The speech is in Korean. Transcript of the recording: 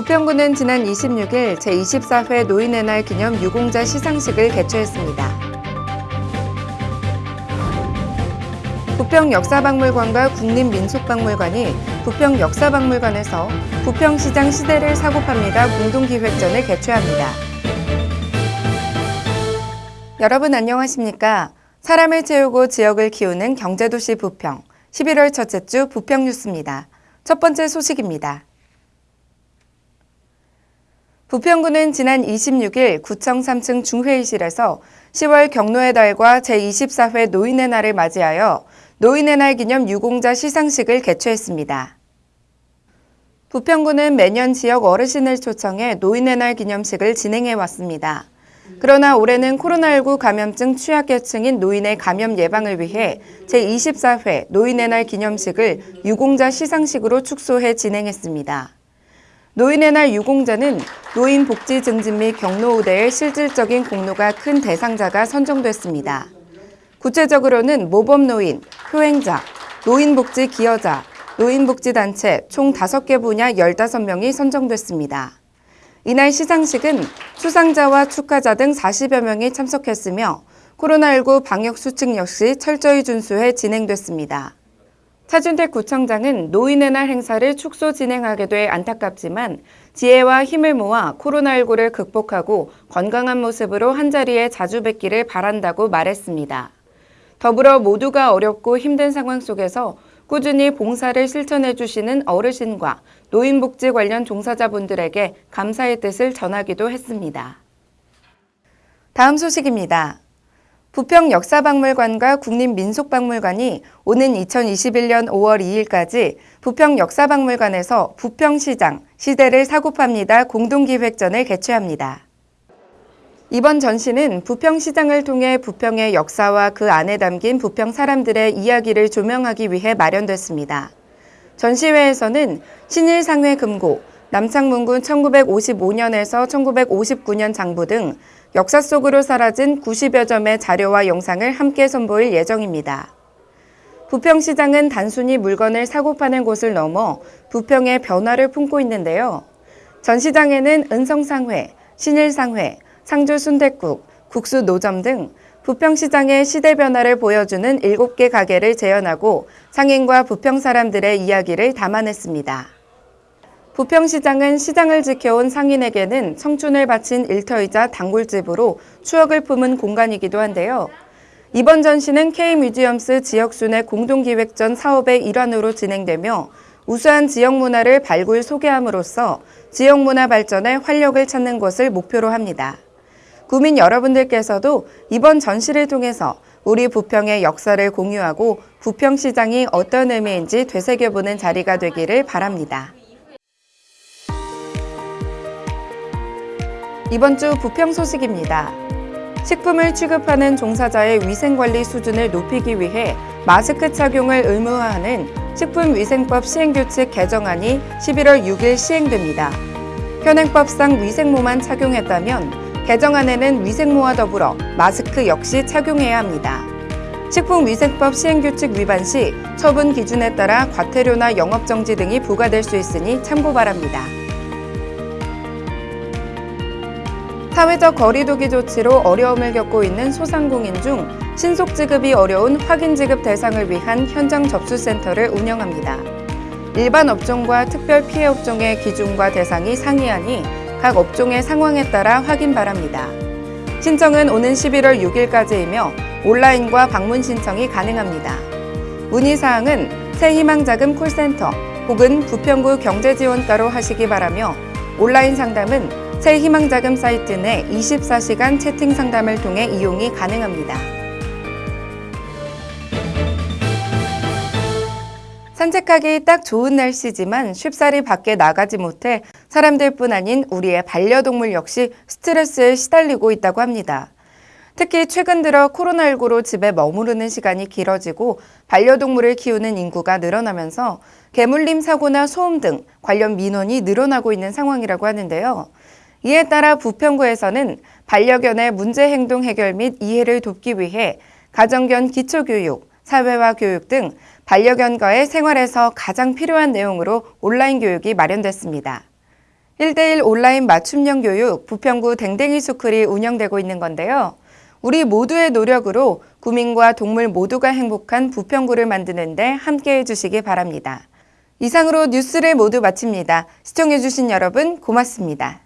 부평구는 지난 26일 제24회 노인의 날 기념 유공자 시상식을 개최했습니다. 부평 역사박물관과 국립민속박물관이 부평 역사박물관에서 부평시장 시대를 사고팝니다 공동기획전을 개최합니다. 여러분 안녕하십니까? 사람을 채우고 지역을 키우는 경제도시 부평 11월 첫째 주 부평 뉴스입니다. 첫 번째 소식입니다. 부평구는 지난 26일 구청 3층 중회의실에서 10월 경로의 달과 제24회 노인의 날을 맞이하여 노인의 날 기념 유공자 시상식을 개최했습니다. 부평구는 매년 지역 어르신을 초청해 노인의 날 기념식을 진행해 왔습니다. 그러나 올해는 코로나19 감염증 취약계층인 노인의 감염 예방을 위해 제24회 노인의 날 기념식을 유공자 시상식으로 축소해 진행했습니다. 노인의 날 유공자는 노인 복지 증진 및 경로 우대의 실질적인 공로가 큰 대상자가 선정됐습니다. 구체적으로는 모범노인, 효행자, 노인복지 기여자, 노인복지단체 총 5개 분야 15명이 선정됐습니다. 이날 시상식은 수상자와 축하자 등 40여 명이 참석했으며 코로나19 방역 수칙 역시 철저히 준수해 진행됐습니다. 차준택 구청장은 노인의 날 행사를 축소 진행하게 돼 안타깝지만 지혜와 힘을 모아 코로나19를 극복하고 건강한 모습으로 한자리에 자주 뵙기를 바란다고 말했습니다. 더불어 모두가 어렵고 힘든 상황 속에서 꾸준히 봉사를 실천해 주시는 어르신과 노인복지 관련 종사자분들에게 감사의 뜻을 전하기도 했습니다. 다음 소식입니다. 부평 역사박물관과 국립민속박물관이 오는 2021년 5월 2일까지 부평 역사박물관에서 부평시장 시대를 사고팝니다 공동기획전을 개최합니다. 이번 전시는 부평시장을 통해 부평의 역사와 그 안에 담긴 부평 사람들의 이야기를 조명하기 위해 마련됐습니다. 전시회에서는 신일상회 금고, 남창문군 1955년에서 1959년 장부 등 역사 속으로 사라진 90여 점의 자료와 영상을 함께 선보일 예정입니다. 부평시장은 단순히 물건을 사고 파는 곳을 넘어 부평의 변화를 품고 있는데요. 전시장에는 은성상회, 신일상회, 상주 순댓국, 국수 노점 등 부평시장의 시대 변화를 보여주는 7개 가게를 재현하고 상인과 부평 사람들의 이야기를 담아냈습니다. 부평시장은 시장을 지켜온 상인에게는 청춘을 바친 일터이자 단골집으로 추억을 품은 공간이기도 한데요. 이번 전시는 K뮤지엄스 지역순회 공동기획전 사업의 일환으로 진행되며 우수한 지역 문화를 발굴 소개함으로써 지역 문화 발전에 활력을 찾는 것을 목표로 합니다. 구민 여러분들께서도 이번 전시를 통해서 우리 부평의 역사를 공유하고 부평시장이 어떤 의미인지 되새겨보는 자리가 되기를 바랍니다. 이번 주 부평 소식입니다. 식품을 취급하는 종사자의 위생관리 수준을 높이기 위해 마스크 착용을 의무화하는 식품위생법 시행규칙 개정안이 11월 6일 시행됩니다. 현행법상 위생모만 착용했다면 개정안에는 위생모와 더불어 마스크 역시 착용해야 합니다. 식품위생법 시행규칙 위반 시 처분 기준에 따라 과태료나 영업정지 등이 부과될 수 있으니 참고 바랍니다. 사회적 거리두기 조치로 어려움을 겪고 있는 소상공인 중 신속 지급이 어려운 확인 지급 대상을 위한 현장 접수센터를 운영합니다. 일반 업종과 특별 피해 업종의 기준과 대상이 상이하니 각 업종의 상황에 따라 확인 바랍니다. 신청은 오는 11월 6일까지이며 온라인과 방문 신청이 가능합니다. 문의사항은 새희망자금 콜센터 혹은 부평구 경제지원과로 하시기 바라며 온라인 상담은 새희망자금 사이트 내 24시간 채팅 상담을 통해 이용이 가능합니다. 산책하기 딱 좋은 날씨지만 쉽사리 밖에 나가지 못해 사람들뿐 아닌 우리의 반려동물 역시 스트레스에 시달리고 있다고 합니다. 특히 최근 들어 코로나19로 집에 머무르는 시간이 길어지고 반려동물을 키우는 인구가 늘어나면서 개물림 사고나 소음 등 관련 민원이 늘어나고 있는 상황이라고 하는데요. 이에 따라 부평구에서는 반려견의 문제 행동 해결 및 이해를 돕기 위해 가정견 기초교육, 사회화 교육 등 반려견과의 생활에서 가장 필요한 내용으로 온라인 교육이 마련됐습니다. 1대1 온라인 맞춤형 교육 부평구 댕댕이 스쿨이 운영되고 있는 건데요. 우리 모두의 노력으로 구민과 동물 모두가 행복한 부평구를 만드는 데 함께해 주시기 바랍니다. 이상으로 뉴스를 모두 마칩니다. 시청해주신 여러분 고맙습니다.